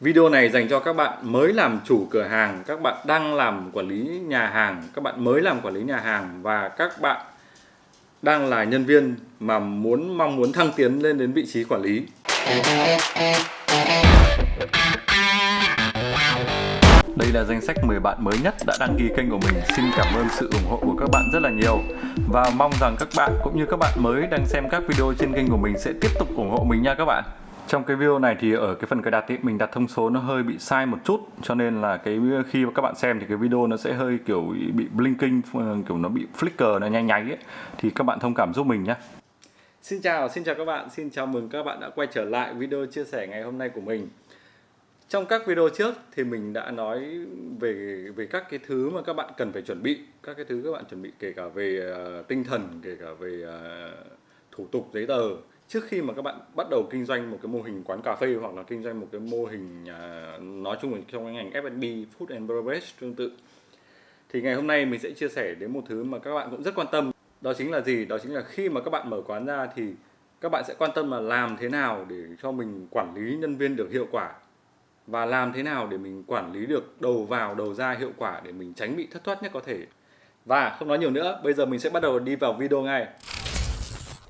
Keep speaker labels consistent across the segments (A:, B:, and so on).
A: Video này dành cho các bạn mới làm chủ cửa hàng, các bạn đang làm quản lý nhà hàng, các bạn mới làm quản lý nhà hàng và các bạn đang là nhân viên mà muốn mong muốn thăng tiến lên đến vị trí quản lý. Đây là danh sách 10 bạn mới nhất đã đăng ký kênh của mình. Xin cảm ơn sự ủng hộ của các bạn rất là nhiều và mong rằng các bạn cũng như các bạn mới đang xem các video trên kênh của mình sẽ tiếp tục ủng hộ mình nha các bạn. Trong cái video này thì ở cái phần cài đặt ý, mình đặt thông số nó hơi bị sai một chút cho nên là cái khi mà các bạn xem thì cái video nó sẽ hơi kiểu bị blinking kiểu nó bị flicker nó nháy nháy ấy. thì các bạn thông cảm giúp mình nhé. Xin chào, xin chào các bạn, xin chào mừng các bạn đã quay trở lại video chia sẻ ngày hôm nay của mình. Trong các video trước thì mình đã nói về về các cái thứ mà các bạn cần phải chuẩn bị, các cái thứ các bạn chuẩn bị kể cả về uh, tinh thần, kể cả về uh, thủ tục giấy tờ trước khi mà các bạn bắt đầu kinh doanh một cái mô hình quán cà phê hoặc là kinh doanh một cái mô hình uh, nói chung là trong cái ngành F&B food and beverage tương tự thì ngày hôm nay mình sẽ chia sẻ đến một thứ mà các bạn cũng rất quan tâm. Đó chính là gì? Đó chính là khi mà các bạn mở quán ra thì các bạn sẽ quan tâm là làm thế nào để cho mình quản lý nhân viên được hiệu quả và làm thế nào để mình quản lý được đầu vào đầu ra hiệu quả để mình tránh bị thất thoát nhất có thể. Và không nói nhiều nữa bây giờ mình sẽ bắt đầu đi vào video ngay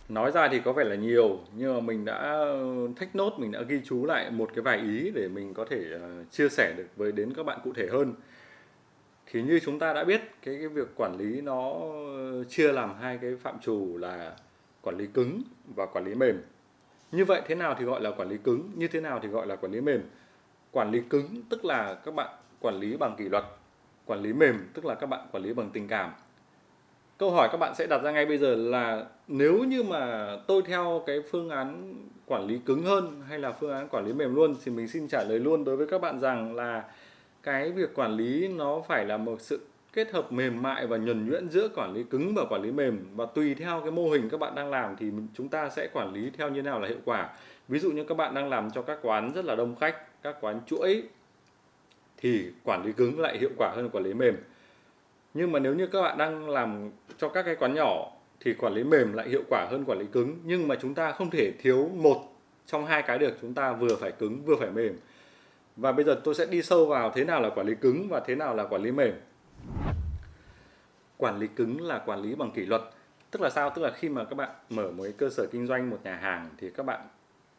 A: nói ra thì có vẻ là nhiều nhưng mà mình đã ờ, thách nốt mình đã ghi chú lại một cái vài ý để mình có thể ờ, chia sẻ được với đến các bạn cụ thể hơn. Thì như chúng ta đã biết cái, cái việc quản lý nó ờ, chia làm hai cái phạm trù là quản lý cứng và quản lý mềm. Như vậy thế nào thì gọi là quản lý cứng như thế nào thì gọi là quản lý mềm? Quản lý cứng tức là các bạn quản lý bằng kỷ luật quản lý mềm tức là các bạn quản lý bằng tình cảm câu hỏi các bạn sẽ đặt ra ngay bây giờ là nếu như mà tôi theo cái phương án quản lý cứng hơn hay là phương án quản lý mềm luôn thì mình xin trả lời luôn đối với các bạn rằng là cái việc quản lý nó phải là một sự kết hợp mềm mại và nhuần nhuyễn giữa quản lý cứng và quản lý mềm. Và tùy theo cái mô hình các bạn đang làm thì chúng ta sẽ quản lý theo như nào là hiệu quả. Ví dụ như các bạn đang làm cho các quán rất là đông khách, các quán chuỗi thì quản lý cứng lại hiệu quả hơn quản lý mềm nhưng mà nếu như các bạn đang làm cho các cái quán nhỏ thì quản lý mềm lại hiệu quả hơn quản lý cứng. Nhưng mà chúng ta không thể thiếu một trong hai cái được chúng ta vừa phải cứng, vừa phải mềm. Và bây giờ tôi sẽ đi sâu vào thế nào là quản lý cứng và thế nào là quản lý mềm. Quản lý cứng là quản lý bằng kỷ luật. Tức là sao? Tức là khi mà các bạn mở một cái cơ sở kinh doanh, một nhà hàng thì các bạn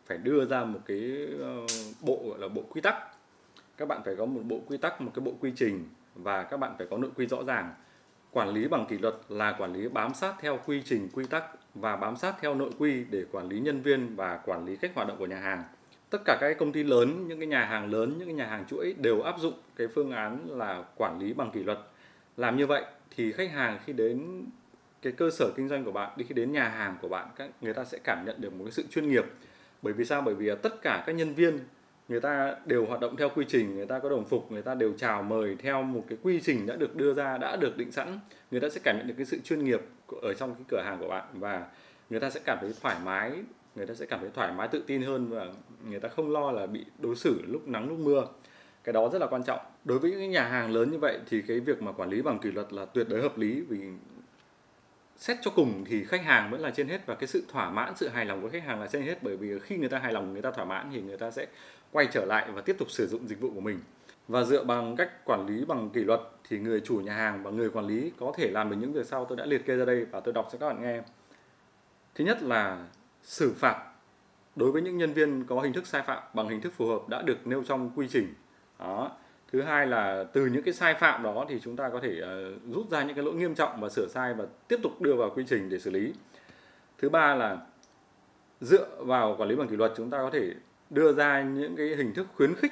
A: phải đưa ra một cái ờ, bộ, gọi là bộ quy tắc. Các bạn phải có một bộ quy tắc, một cái bộ quy trình và các bạn phải có nội quy rõ ràng. Quản lý bằng kỷ luật là quản lý bám sát theo quy trình, quy tắc và bám sát theo nội quy để quản lý nhân viên và quản lý cách hoạt động của nhà hàng. Tất cả các công ty lớn, những cái nhà hàng lớn, những cái nhà hàng chuỗi đều áp dụng cái phương án là quản lý bằng kỷ luật. Làm như vậy thì khách hàng khi đến cái cơ sở kinh doanh của bạn, đi khi đến nhà hàng của bạn, các người ta sẽ cảm nhận được một cái sự chuyên nghiệp. Bởi vì sao? Bởi vì tất cả các nhân viên người ta đều hoạt động theo quy trình, người ta có đồng phục, người ta đều chào mời theo một cái quy trình đã được đưa ra, đã được định sẵn. Người ta sẽ cảm nhận được cái sự chuyên nghiệp ở trong cái cửa hàng của bạn và người ta sẽ cảm thấy thoải mái, người ta sẽ cảm thấy thoải mái, tự tin hơn và người ta không lo là bị đối xử lúc nắng, lúc mưa. Cái đó rất là quan trọng. Đối với những nhà hàng lớn như vậy thì cái việc mà quản lý bằng kỷ luật là tuyệt đối hợp lý vì xét cho cùng thì khách hàng vẫn là trên hết và cái sự thỏa mãn, sự hài lòng của khách hàng là trên hết. Bởi vì khi người ta hài lòng, người ta thỏa mãn thì người ta sẽ quay trở lại và tiếp tục sử dụng dịch vụ của mình. Và dựa bằng cách quản lý bằng kỷ luật thì người chủ nhà hàng và người quản lý có thể làm được những việc sau. Tôi đã liệt kê ra đây và tôi đọc cho các bạn nghe. Thứ nhất là xử phạt. Đối với những nhân viên có hình thức sai phạm bằng hình thức phù hợp đã được nêu trong quy trình. Đó thứ hai là từ những cái sai phạm đó thì chúng ta có thể uh, rút ra những cái lỗi nghiêm trọng và sửa sai và tiếp tục đưa vào quy trình để xử lý. Thứ ba là dựa vào quản lý bằng kỷ luật chúng ta có thể đưa ra những cái hình thức khuyến khích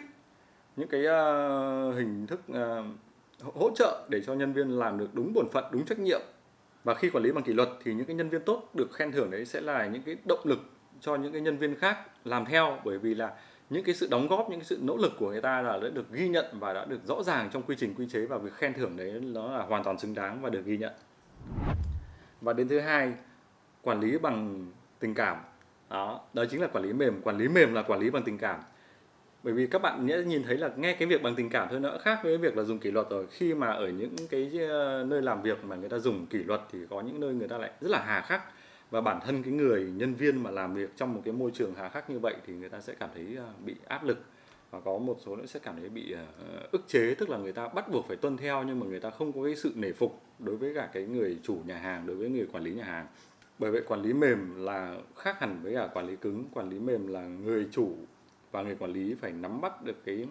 A: những cái uh, hình thức uh, hỗ trợ để cho nhân viên làm được đúng bổn phận đúng trách nhiệm. Và khi quản lý bằng kỷ luật thì những cái nhân viên tốt được khen thưởng đấy sẽ là những cái động lực cho những cái nhân viên khác làm theo bởi vì là những cái sự đóng góp, những cái sự nỗ lực của người ta là đã được ghi nhận và đã được rõ ràng trong quy trình quy chế và việc khen thưởng đấy nó là hoàn toàn xứng đáng và được ghi nhận. Và đến thứ hai, quản lý bằng tình cảm. Đó đó chính là quản lý mềm. Quản lý mềm là quản lý bằng tình cảm. Bởi vì các bạn nhẽ nhìn thấy là nghe cái việc bằng tình cảm thôi nó khác với việc là dùng kỷ luật rồi. Khi mà ở những cái ờ, nơi làm việc mà người ta dùng kỷ luật thì có những nơi người ta lại rất là hà khắc và bản thân cái người nhân viên mà làm việc trong một cái môi trường hà khắc như vậy thì người ta sẽ cảm thấy à, bị áp lực. Và có một số nữa sẽ cảm thấy bị à, ức chế, tức là người ta bắt buộc phải tuân theo nhưng mà người ta không có cái sự nể phục đối với cả cái người chủ nhà hàng, đối với người quản lý nhà hàng. Bởi vậy quản lý mềm là khác hẳn với cả quản lý cứng. Quản lý mềm là người chủ và người quản lý phải nắm bắt được cái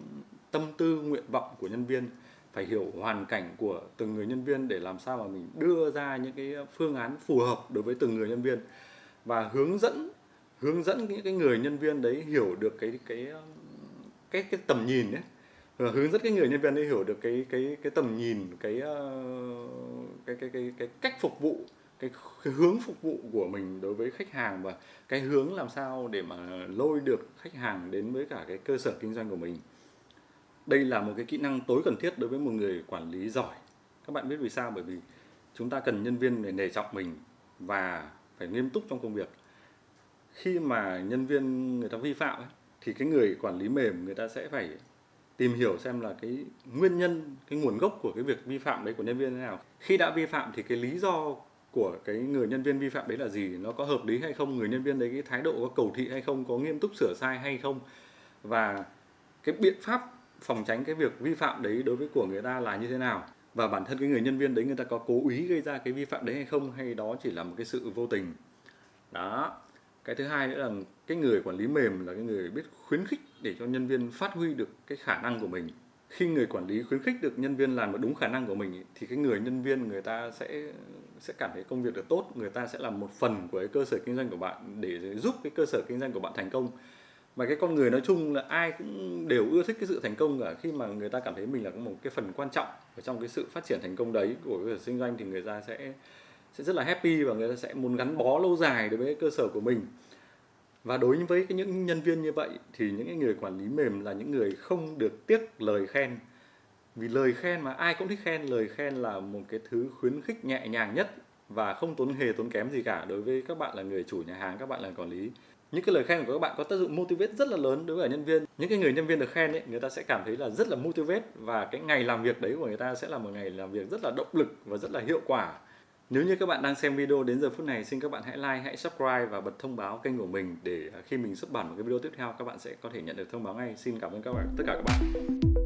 A: tâm tư, nguyện vọng của nhân viên phải hiểu hoàn cảnh của từng người nhân viên để làm sao mà mình đưa ra những cái phương án phù hợp đối với từng người nhân viên. Và hướng dẫn hướng dẫn những cái người nhân viên đấy hiểu được cái cái cái cái tầm nhìn đấy và ờ, hướng dẫn cái người nhân viên đấy hiểu được cái cái cái tầm nhìn cái ờ, cái cái cái, cái cách phục vụ cái, cái hướng phục vụ của mình đối với khách hàng và cái hướng làm sao để mà lôi được khách hàng đến với cả cái cơ sở kinh doanh của mình đây là một cái kỹ năng tối cần thiết đối với một người quản lý giỏi. Các bạn biết vì sao? Bởi vì chúng ta cần nhân viên để nể trọng mình và phải nghiêm túc trong công việc. Khi mà nhân viên người ta vi phạm ấy, thì cái người quản lý mềm người ta sẽ phải tìm hiểu xem là cái nguyên nhân cái nguồn gốc của cái việc vi phạm đấy của nhân viên thế nào. Khi đã vi phạm thì cái lý do của cái người nhân viên vi phạm đấy là gì? Nó có hợp lý hay không? Người nhân viên đấy cái thái độ có cầu thị hay không? Có nghiêm túc sửa sai hay không? Và cái biện pháp phòng tránh cái việc vi phạm đấy đối với của người ta là như thế nào? Và bản thân cái người nhân viên đấy, người ta có cố ý gây ra cái vi phạm đấy hay không? Hay đó chỉ là một cái sự vô tình? Đó. Cái thứ hai nữa là cái người quản lý mềm là cái người biết khuyến khích để cho nhân viên phát huy được cái khả năng của mình. Khi người quản lý khuyến khích được nhân viên làm được đúng khả năng của mình thì cái người nhân viên, người ta sẽ sẽ cảm thấy công việc được tốt. Người ta sẽ làm một phần của cái cơ sở kinh doanh của bạn để giúp cái cơ sở kinh doanh của bạn thành công và cái con người nói chung là ai cũng đều ưa thích cái sự thành công cả. Khi mà người ta cảm thấy mình là một cái phần quan trọng ở trong cái sự phát triển thành công đấy của cái kinh doanh thì người ta sẽ sẽ rất là happy và người ta sẽ muốn gắn bó lâu dài đối với cái cơ sở của mình. Và đối với cái những nhân viên như vậy thì những cái người quản lý mềm là những người không được tiếc lời khen. Vì lời khen mà ai cũng thích khen, lời khen là một cái thứ khuyến khích nhẹ nhàng nhất và không tốn hề tốn kém gì cả đối với các bạn là người chủ nhà hàng, các bạn là quản lý những cái lời khen của các bạn có tác dụng motivate rất là lớn đối với nhân viên. Những cái người nhân viên được khen ấy, người ta sẽ cảm thấy là rất là motivate và cái ngày làm việc đấy của người ta sẽ là một ngày làm việc rất là động lực và rất là hiệu quả. Nếu như các bạn đang xem video đến giờ phút này, xin các bạn hãy like, hãy subscribe và bật thông báo kênh của mình để khi mình xuất bản một cái video tiếp theo, các bạn sẽ có thể nhận được thông báo ngay. Xin cảm ơn các bạn, tất cả các bạn.